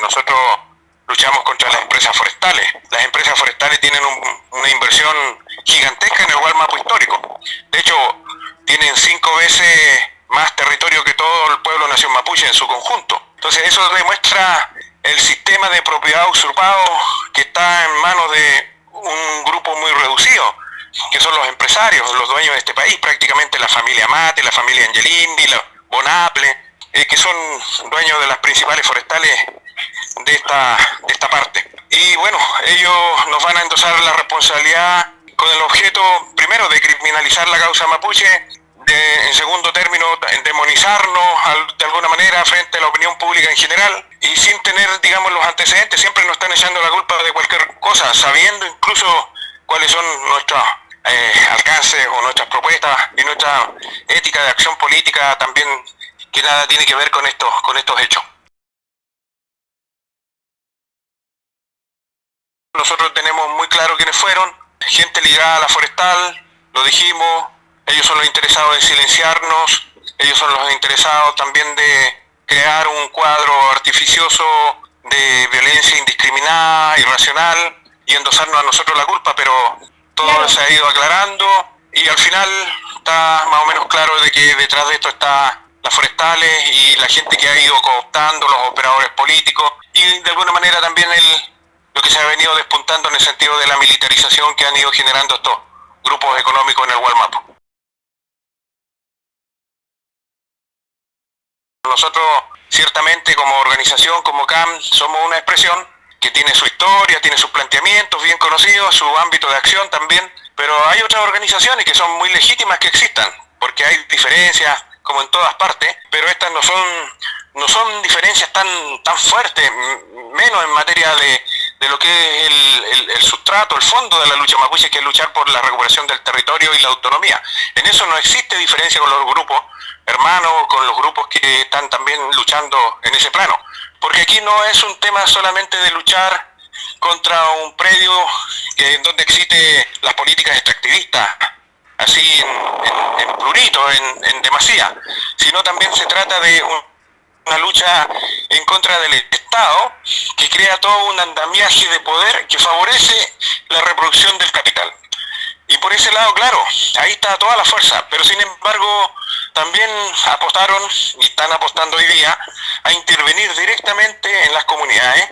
Nosotros luchamos contra las empresas forestales. Las empresas forestales tienen una inversión gigantesca en el Gualmapu histórico. De hecho, tienen cinco veces más territorio que todo el pueblo nación mapuche en su conjunto. Entonces eso demuestra el sistema de propiedad usurpado que está en manos de un grupo muy reducido, que son los empresarios, los dueños de este país, prácticamente la familia Mate, la familia Angelini, la Bonaple, eh, que son dueños de las principales forestales de esta, de esta parte. Y bueno, ellos nos van a endosar la responsabilidad con el objeto, primero, de criminalizar la causa mapuche, de, en segundo término, demonizarnos de alguna manera frente a la opinión pública en general, y sin tener, digamos, los antecedentes, siempre nos están echando la culpa de cualquier cosa, sabiendo incluso cuáles son nuestros eh, alcances o nuestras propuestas y nuestra ética de acción política también que nada tiene que ver con estos, con estos hechos. Nosotros tenemos muy claro quiénes fueron, gente ligada a la forestal, lo dijimos, ellos son los interesados en silenciarnos, ellos son los interesados también de crear un cuadro artificioso de violencia indiscriminada, irracional, y endosarnos a nosotros la culpa, pero todo se ha ido aclarando y al final está más o menos claro de que detrás de esto está las forestales y la gente que ha ido cooptando, los operadores políticos y de alguna manera también el, lo que se ha venido despuntando en el sentido de la militarización que han ido generando estos grupos económicos en el Walmart. Nosotros ciertamente como organización, como CAM, somos una expresión que tiene su historia, tiene sus planteamientos bien conocidos, su ámbito de acción también, pero hay otras organizaciones que son muy legítimas que existan, porque hay diferencias, como en todas partes, pero estas no son, no son diferencias tan, tan fuertes, menos en materia de, lo que es el, el, sustrato, el fondo de la lucha mapuche, que es luchar por la recuperación del territorio y la autonomía. En eso no existe diferencia con los grupos hermanos, con los grupos que están también luchando en ese plano. Porque aquí no es un tema solamente de luchar contra un predio que, en donde existen las políticas extractivistas, así en, en, plurito, en, en, demasía, sino también se trata de una lucha en contra del Estado que crea todo un andamiaje de poder que favorece la reproducción del capital. Y por ese lado, claro, ahí está toda la fuerza, pero sin embargo también apostaron y están apostando hoy día a intervenir directamente en las comunidades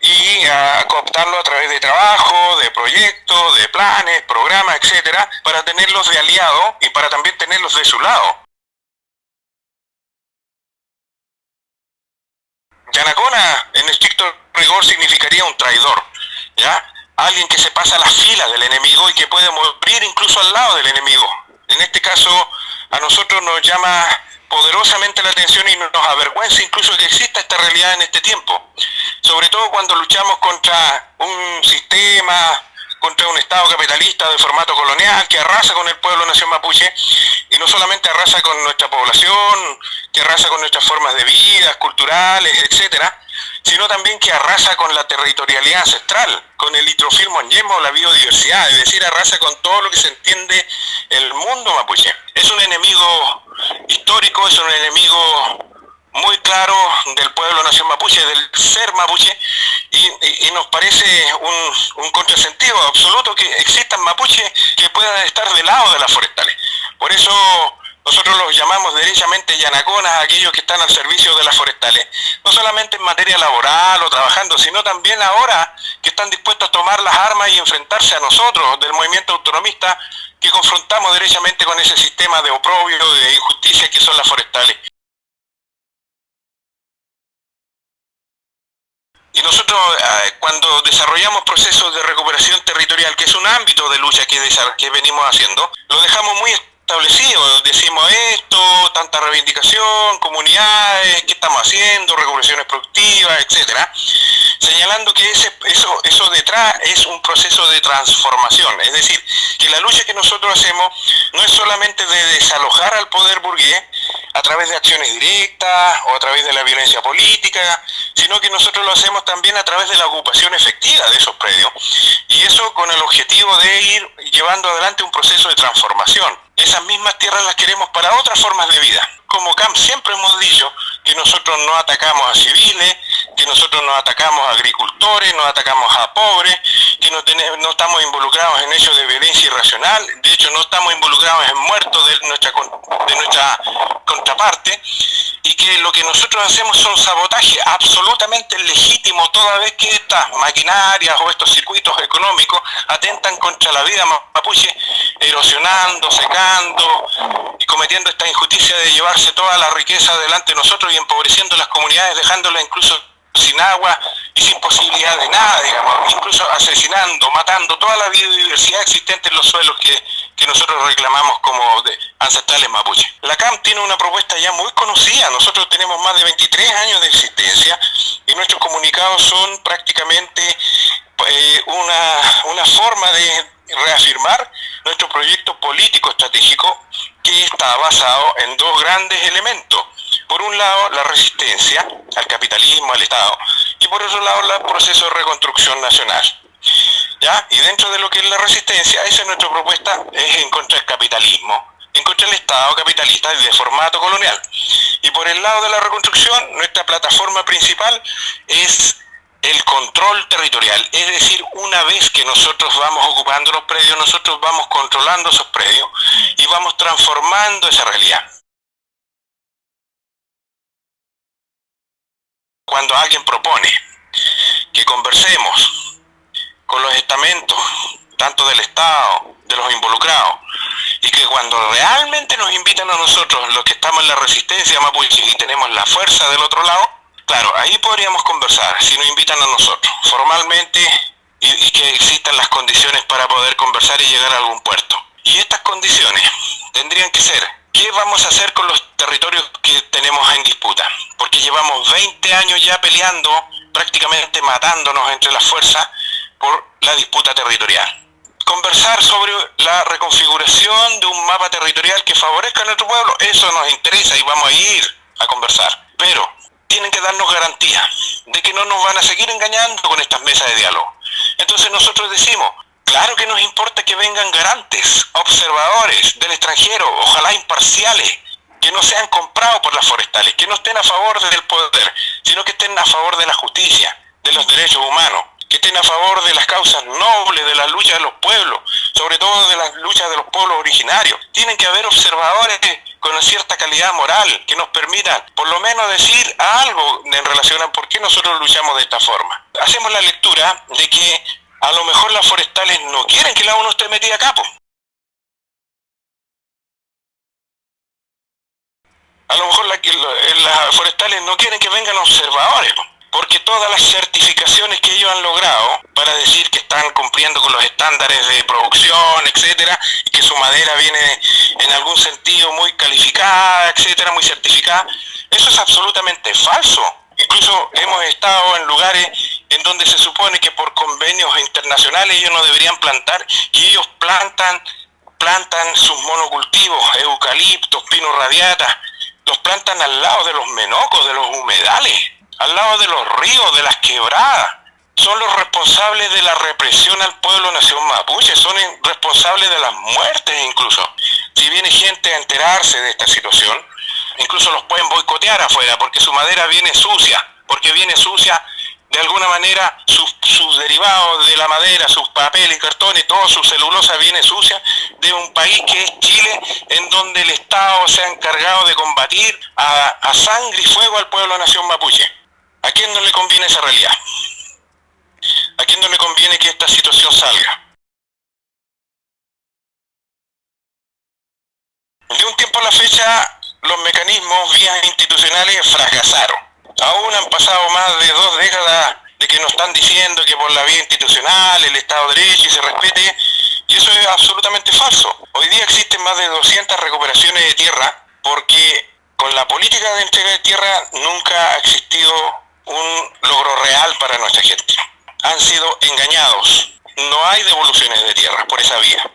y a cooptarlo a través de trabajo, de proyectos, de planes, programas, etcétera, para tenerlos de aliado y para también tenerlos de su lado. Yanacona, en estricto rigor, significaría un traidor, ¿ya? Alguien que se pasa a las filas del enemigo y que puede morir incluso al lado del enemigo. En este caso, a nosotros nos llama poderosamente la atención y nos avergüenza incluso que exista esta realidad en este tiempo. Sobre todo cuando luchamos contra un sistema, contra un Estado capitalista de formato colonial que arrasa con el pueblo nación mapuche solamente arrasa con nuestra población, que arrasa con nuestras formas de vida, culturales, etcétera, sino también que arrasa con la territorialidad ancestral, con el litrofilmo yemo, la biodiversidad, es decir, arrasa con todo lo que se entiende el mundo mapuche. Es un enemigo histórico, es un enemigo muy claro del pueblo nación mapuche, del ser mapuche, y, nos parece un, contrasentido absoluto que existan mapuches que puedan estar del lado de las forestales. Por eso nosotros los llamamos derechamente yanaconas, aquellos que están al servicio de las forestales, no solamente en materia laboral o trabajando, sino también ahora que están dispuestos a tomar las armas y enfrentarse a nosotros del movimiento autonomista que confrontamos derechamente con ese sistema de oprobio, de injusticia que son las forestales. Y nosotros eh, cuando desarrollamos procesos de recuperación territorial, que es un ámbito de lucha que, que venimos haciendo, lo dejamos muy establecido, decimos esto, tanta reivindicación, comunidades, qué estamos haciendo, recuperaciones productivas, etcétera, señalando que ese, eso, eso detrás es un proceso de transformación, es decir, que la lucha que nosotros hacemos no es solamente de desalojar al poder burgués a través de acciones directas o a través de la violencia política, sino que nosotros lo hacemos también a través de la ocupación efectiva de esos predios, y eso con el objetivo de ir llevando adelante un proceso de transformación esas mismas tierras las queremos para otras formas de vida. Como CAMP siempre hemos dicho que nosotros no atacamos a civiles, que nosotros nos atacamos a agricultores, nos atacamos a pobres, que no, tenemos, no estamos involucrados en hechos de violencia irracional, de hecho no estamos involucrados en muertos de nuestra, de nuestra contraparte, y que lo que nosotros hacemos son sabotaje absolutamente legítimo toda vez que estas maquinarias o estos circuitos económicos atentan contra la vida mapuche, erosionando, secando y cometiendo esta injusticia de llevarse toda la riqueza delante de nosotros y empobreciendo las comunidades, dejándolas incluso sin agua y sin posibilidad de nada, digamos, incluso asesinando, matando toda la biodiversidad existente en los suelos que, que nosotros reclamamos como de ancestrales mapuche. La CAM tiene una propuesta ya muy conocida, nosotros tenemos más de 23 años de existencia y nuestros comunicados son prácticamente eh, una, una forma de reafirmar nuestro proyecto político estratégico que está basado en dos grandes elementos por un lado, la resistencia al capitalismo, al Estado, y por otro lado, el proceso de reconstrucción nacional. Y dentro de lo que es la resistencia, esa es nuestra propuesta, es en contra del capitalismo, en contra del Estado capitalista y de formato colonial. Y por el lado de la reconstrucción, nuestra plataforma principal es el control territorial, es decir, una vez que nosotros vamos ocupando los predios, nosotros vamos controlando esos predios y vamos transformando esa realidad. cuando alguien propone que conversemos con los estamentos, tanto del Estado, de los involucrados, y que cuando realmente nos invitan a nosotros, los que estamos en la resistencia mapuche y tenemos la fuerza del otro lado, claro, ahí podríamos conversar, si nos invitan a nosotros, formalmente, y, y que existan las condiciones para poder conversar y llegar a algún puerto. Y estas condiciones tendrían que ser ¿Qué vamos a hacer con los territorios que tenemos en disputa? Porque llevamos 20 años ya peleando, prácticamente matándonos entre las fuerzas por la disputa territorial. Conversar sobre la reconfiguración de un mapa territorial que favorezca a nuestro pueblo, eso nos interesa y vamos a ir a conversar. Pero tienen que darnos garantía de que no nos van a seguir engañando con estas mesas de diálogo. Entonces nosotros decimos, Claro que nos importa que vengan garantes, observadores del extranjero, ojalá imparciales, que no sean comprados por las forestales, que no estén a favor del poder, sino que estén a favor de la justicia, de los derechos humanos, que estén a favor de las causas nobles, de las luchas de los pueblos, sobre todo de las luchas de los pueblos originarios. Tienen que haber observadores con cierta calidad moral que nos permitan por lo menos decir algo en relación a por qué nosotros luchamos de esta forma. Hacemos la lectura de que a lo mejor las forestales no quieren que la ONU esté metida a capo. A lo mejor las forestales no quieren que vengan observadores, porque todas las certificaciones que ellos han logrado para decir que están cumpliendo con los estándares de producción, etcétera, y que su madera viene en algún sentido muy calificada, etcétera, muy certificada, eso es absolutamente falso. Incluso hemos estado en lugares en donde se supone que por convenios internacionales ellos no deberían plantar y ellos plantan plantan sus monocultivos, eucaliptos, pino radiata, los plantan al lado de los menocos, de los humedales, al lado de los ríos, de las quebradas. Son los responsables de la represión al pueblo nación mapuche, son responsables de las muertes incluso. Si viene gente a enterarse de esta situación, incluso los pueden boicotear afuera porque su madera viene sucia, porque viene sucia de alguna manera sus, derivados de la madera, sus papeles, cartones, toda su celulosa viene sucia de un país que es Chile, en donde el Estado se ha encargado de combatir a, a sangre y fuego al pueblo nación mapuche. ¿A quién no le conviene esa realidad? ¿A quién no le conviene que esta situación salga? De un tiempo a la fecha, los mecanismos vías institucionales fracasaron Aún han pasado más de dos décadas de que nos están diciendo que por la vía institucional, el Estado de Derecho y se respete, y eso es absolutamente falso. Hoy día existen más de 200 recuperaciones de tierra porque con la política de entrega de tierra nunca ha existido un logro real para nuestra gente. Han sido engañados. No hay devoluciones de tierra por esa vía.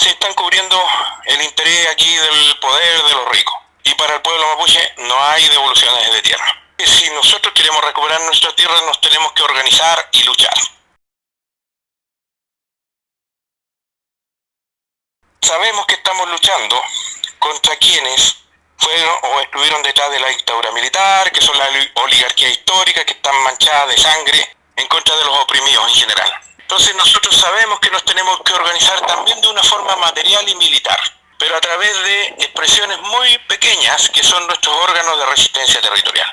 Se están cubriendo el interés aquí del poder de los ricos. Y para el pueblo mapuche no hay devoluciones de tierra si nosotros queremos recuperar nuestra tierra nos tenemos que organizar y luchar. Sabemos que estamos luchando contra quienes fueron o estuvieron detrás de la dictadura militar, que son la oligarquía histórica, que están manchadas de sangre en contra de los oprimidos en general. Entonces nosotros sabemos que nos tenemos que organizar también de una forma material y militar, pero a través de expresiones muy pequeñas que son nuestros órganos de resistencia territorial.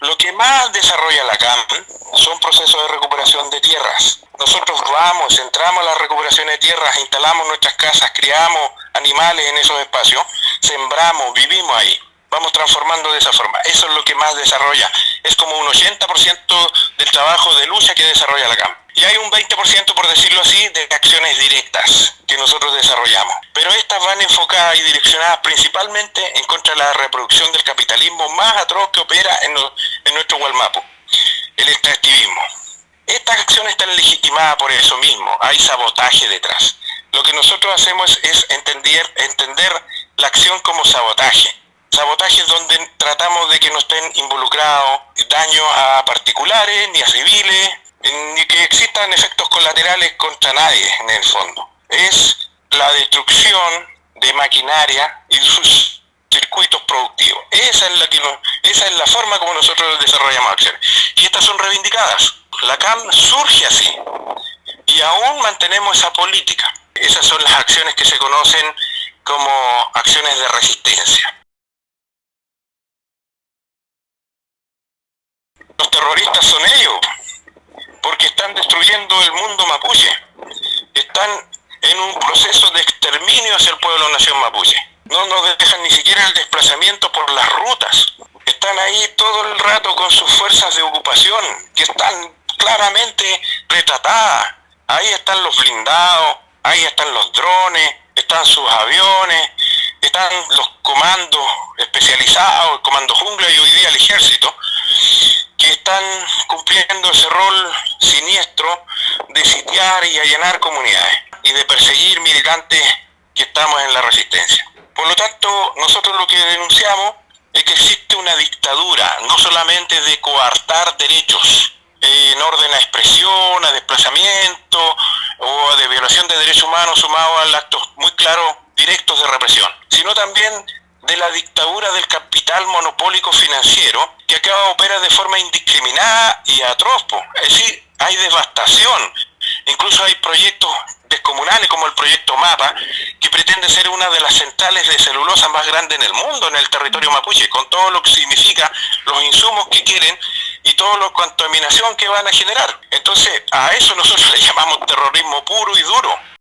Lo que más desarrolla la CAMP son procesos de recuperación de tierras. Nosotros vamos, entramos a la recuperación de tierras, instalamos nuestras casas, criamos animales en esos espacios, sembramos, vivimos ahí. Vamos transformando de esa forma. Eso es lo que más desarrolla. Es como un 80% del trabajo de lucha que desarrolla la CAMP. Y hay un 20%, por decirlo así, de acciones directas que nosotros desarrollamos. Pero estas van enfocadas y direccionadas principalmente en contra de la reproducción del capitalismo más atroz que opera en, en nuestro Gualmapo, el extractivismo. Estas acciones están legitimadas por eso mismo, hay sabotaje detrás. Lo que nosotros hacemos es entender, entender la acción como sabotaje. Sabotaje es donde tratamos de que no estén involucrados daños a particulares ni a civiles, ni que existan efectos colaterales contra nadie en el fondo. Es la destrucción de maquinaria y sus circuitos productivos. Esa es la, que esa es la forma como nosotros desarrollamos acciones. Y estas son reivindicadas. La CAM surge así. Y aún mantenemos esa política. Esas son las acciones que se conocen como acciones de resistencia. Los terroristas son ellos, porque están destruyendo el mundo mapuche. Están en un proceso de exterminio hacia el pueblo nación mapuche. No nos dejan ni siquiera el desplazamiento por las rutas. Están ahí todo el rato con sus fuerzas de ocupación, que están claramente retratadas. Ahí están los blindados, ahí están los drones, están sus aviones, están los comandos especializados, el comando jungla y hoy día el ejército, que están cumpliendo ese rol siniestro de sitiar y allanar comunidades y de perseguir militantes que estamos en la resistencia. Por lo tanto, nosotros lo que denunciamos es que existe una dictadura, no solamente de coartar derechos eh, en orden a expresión, a desplazamiento o de violación de derechos humanos sumado a actos muy claros directos de represión, sino también de la dictadura del capital monopólico financiero que acá opera de forma indiscriminada y atroz. Es decir, hay devastación. Incluso hay proyectos descomunales como el proyecto MAPA, que pretende ser una de las centrales de celulosa más grandes en el mundo, en el territorio mapuche, con todo lo que significa los insumos que quieren y toda la contaminación que van a generar. Entonces, a eso nosotros le llamamos terrorismo puro y duro.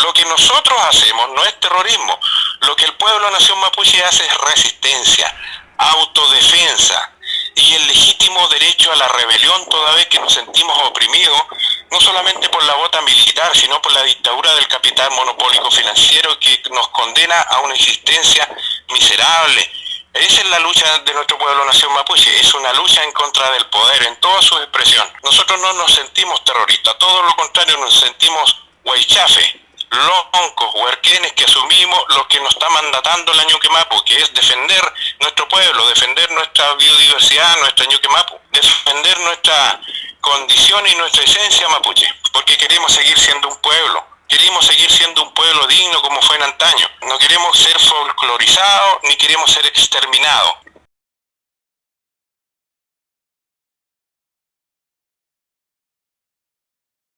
Lo que nosotros hacemos no es terrorismo, lo que el pueblo nación mapuche hace es resistencia, autodefensa y el legítimo derecho a la rebelión toda vez que nos sentimos oprimidos, no solamente por la bota militar, sino por la dictadura del capital monopólico financiero que nos condena a una existencia miserable. Esa es la lucha de nuestro pueblo nación mapuche, es una lucha en contra del poder en toda su expresión. Nosotros no nos sentimos terroristas, todo lo contrario, nos sentimos huaychafe, loncos, huerquenes que asumimos lo que nos está mandatando el Ñuquemapu, que es defender nuestro pueblo, defender nuestra biodiversidad, nuestra Ñuquemapu, defender nuestra condición y nuestra esencia mapuche, porque queremos seguir siendo un pueblo, queremos seguir siendo un pueblo digno como fue en antaño, no queremos ser folclorizados ni queremos ser exterminados.